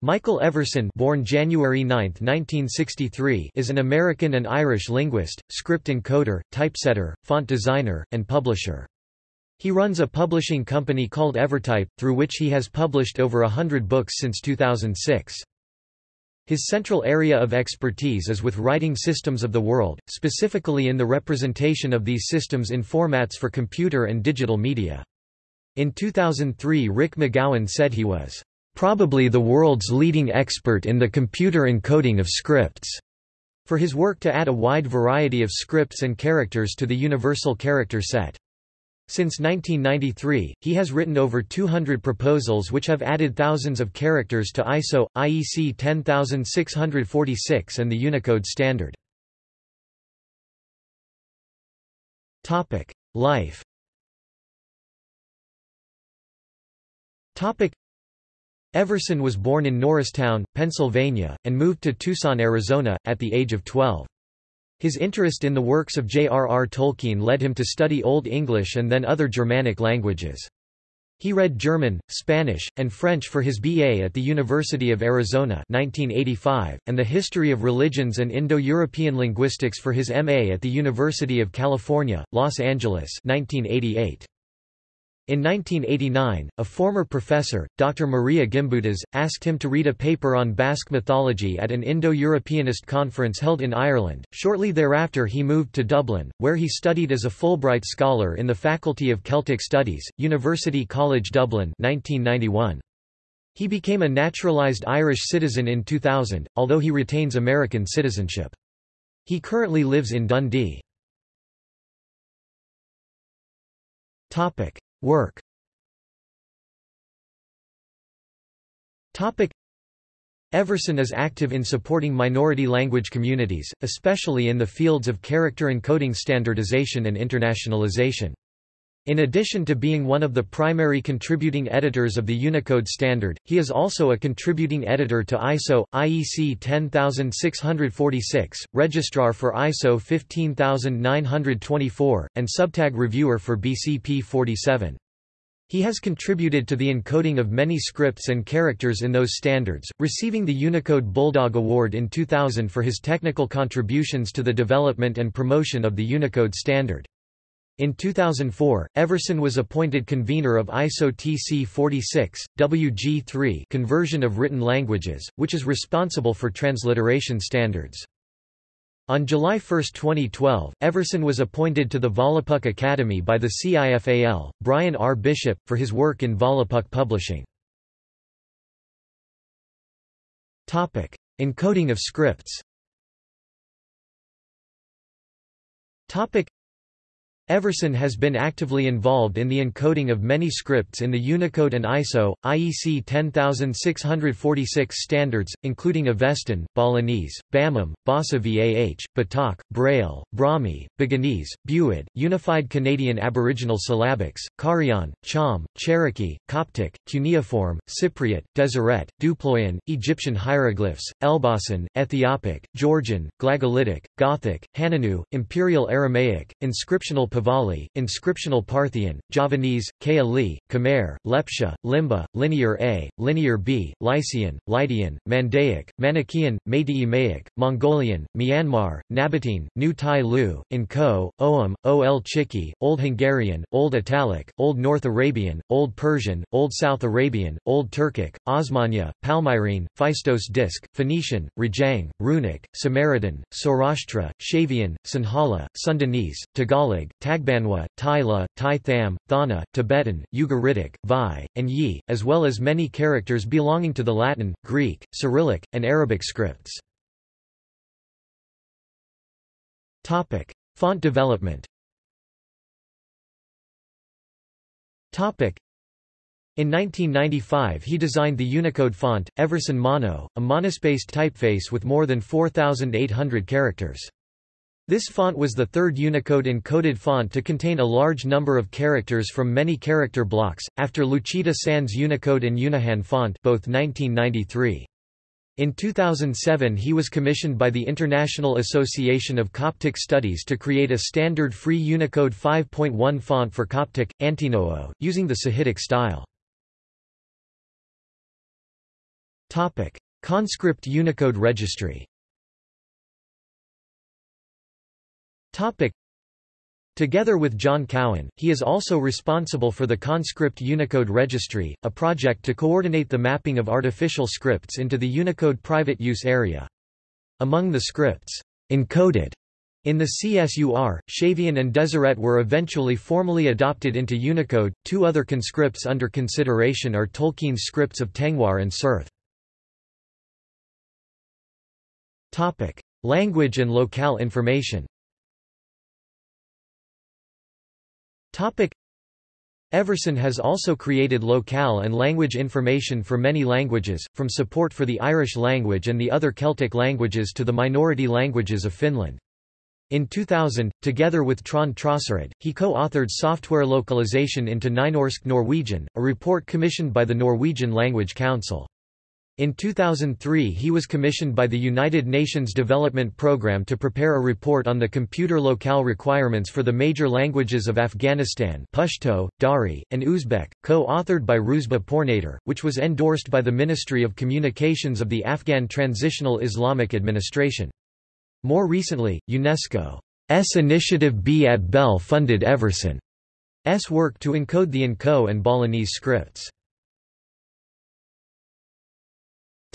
Michael Everson born January 9, 1963, is an American and Irish linguist, script encoder, typesetter, font designer, and publisher. He runs a publishing company called Evertype, through which he has published over a hundred books since 2006. His central area of expertise is with writing systems of the world, specifically in the representation of these systems in formats for computer and digital media. In 2003 Rick McGowan said he was probably the world's leading expert in the computer encoding of scripts, for his work to add a wide variety of scripts and characters to the universal character set. Since 1993, he has written over 200 proposals which have added thousands of characters to ISO, IEC 10646 and the Unicode standard. Life Everson was born in Norristown, Pennsylvania, and moved to Tucson, Arizona, at the age of 12. His interest in the works of J.R.R. Tolkien led him to study Old English and then other Germanic languages. He read German, Spanish, and French for his B.A. at the University of Arizona 1985, and the History of Religions and Indo-European Linguistics for his M.A. at the University of California, Los Angeles 1988. In 1989, a former professor, Dr. Maria Gimbutas, asked him to read a paper on Basque mythology at an Indo-Europeanist conference held in Ireland. Shortly thereafter he moved to Dublin, where he studied as a Fulbright scholar in the Faculty of Celtic Studies, University College Dublin 1991. He became a naturalized Irish citizen in 2000, although he retains American citizenship. He currently lives in Dundee. Topic: Work Everson is active in supporting minority language communities, especially in the fields of character encoding standardization and internationalization. In addition to being one of the primary contributing editors of the Unicode standard, he is also a contributing editor to ISO, IEC 10646, registrar for ISO 15924, and subtag reviewer for BCP 47. He has contributed to the encoding of many scripts and characters in those standards, receiving the Unicode Bulldog Award in 2000 for his technical contributions to the development and promotion of the Unicode standard. In 2004, Everson was appointed convener of ISO TC 46, WG3 conversion of written languages, which is responsible for transliteration standards. On July 1, 2012, Everson was appointed to the Volapük Academy by the CIFAL, Brian R. Bishop, for his work in Volapük publishing. Topic. Encoding of scripts Everson has been actively involved in the encoding of many scripts in the Unicode and ISO, IEC 10646 standards, including Avestan, Balinese, Bamum, Bassa VAH, Batak, Braille, Brahmi, Buginese, Buid, Unified Canadian Aboriginal Syllabics, Carian, Cham, Cherokee, Coptic, Cuneiform, Cypriot, Deseret, Duployan, Egyptian hieroglyphs, Elbasan, Ethiopic, Georgian, Glagolitic, Gothic, Hanunu, Imperial Aramaic, inscriptional Pahlavi, inscriptional Parthian, Javanese, Kaali, Khmer, Lepcha, Limbu, Linear A, Linear B, Lycian, Lydian, Mandaic, Manichaean, Meitei Mongolian, Myanmar, Nabatean, New Tai Lu, N'Ko, Ogham, Ol Chiki, Old Hungarian, Old Italic, Old North Arabian, Old Persian, Old South Arabian, Old Turkic, Osmanya, Palmyrene, Phaistos Disc, Phoenician, Rejang, Runic, Samaritan, Saurashtra, Shavian, Sinhala, Sundanese, Tagalog, Tagbanwa, Tai Le, Tai Tham, Thaana, Tibetan, Ugaritic, Vai, and Yi, as well as many characters belonging to the Latin, Greek, Cyrillic, and Arabic scripts. Topic. Font development Topic. in 1995 he designed the Unicode font, Everson Mono, a monospaced typeface with more than 4,800 characters. This font was the third Unicode encoded font to contain a large number of characters from many character blocks, after Lucida Sans Unicode and Unihan font both 1993. In 2007 he was commissioned by the International Association of Coptic Studies to create a standard free Unicode 5.1 font for Coptic, Antinoo, using the Sahidic style. Conscript Unicode Registry. Topic: Together with John Cowan, he is also responsible for the Conscript Unicode Registry, a project to coordinate the mapping of artificial scripts into the Unicode private use area. Among the scripts encoded in the CSUR, Shavian and Deseret were eventually formally adopted into Unicode. Two other conscripts under consideration are Tolkien's scripts of Tengwar and Cirth. Topic: Language and locale information. Everson has also created locale and language information for many languages, from support for the Irish language and the other Celtic languages to the minority languages of Finland. In 2000, together with Trond Trosterud, he co-authored Software Localization into Nynorsk Norwegian, a report commissioned by the Norwegian Language Council. In 2003 he was commissioned by the United Nations Development Programme to prepare a report on the computer locale requirements for the major languages of Afghanistan Pashto, Dari, and Uzbek, co-authored by Roozbeh Pournader, which was endorsed by the Ministry of Communications of the Afghan Transitional Islamic Administration. More recently, UNESCO's Initiative B at Bell funded Everson's work to encode the N'Ko and Balinese scripts.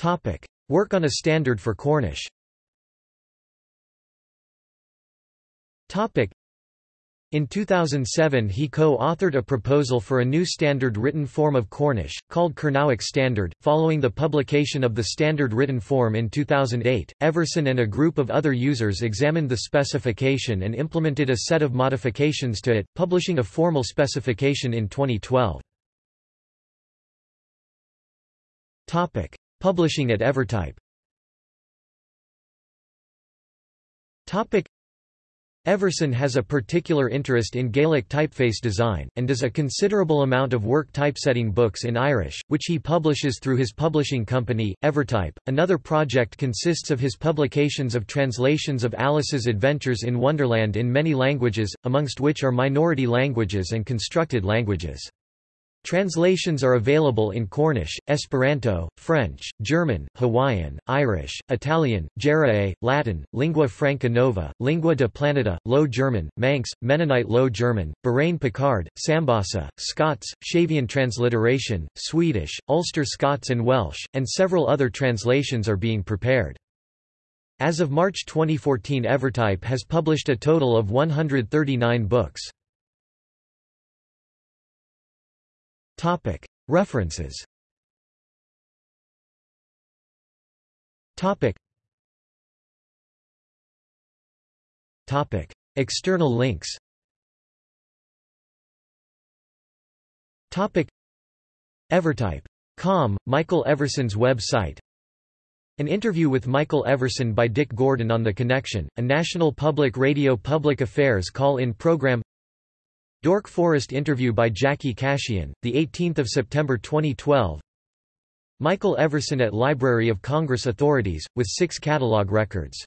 Topic. Work on a standard for Cornish Topic. In 2007 he co-authored a proposal for a new standard written form of Cornish, called Kernowek Standard. Following the publication of the standard written form in 2008, Everson and a group of other users examined the specification and implemented a set of modifications to it, publishing a formal specification in 2012. Topic. Publishing at Evertype Everson has a particular interest in Gaelic typeface design, and does a considerable amount of work typesetting books in Irish, which he publishes through his publishing company, Evertype. Another project consists of his publications of translations of Alice's Adventures in Wonderland in many languages, amongst which are minority languages and constructed languages. Translations are available in Cornish, Esperanto, French, German, Hawaiian, Irish, Italian, Jarae, Latin, Lingua Franca Nova, Lingwa de Planeta, Low German, Manx, Mennonite Low German, Borain Picard, Sambahsa, Scots, Shavian transliteration, Swedish, Ulster Scots and Welsh, and several other translations are being prepared. As of March 2014 Evertype has published a total of 139 books. Topic. References Topic. Topic. External links Topic. Evertype.com, Michael Everson's website An interview with Michael Everson by Dick Gordon on The Connection, a National Public Radio public affairs call-in program Dork Forest interview by Jackie Kashian, 18 September 2012 Michael Everson at Library of Congress Authorities, with six catalog records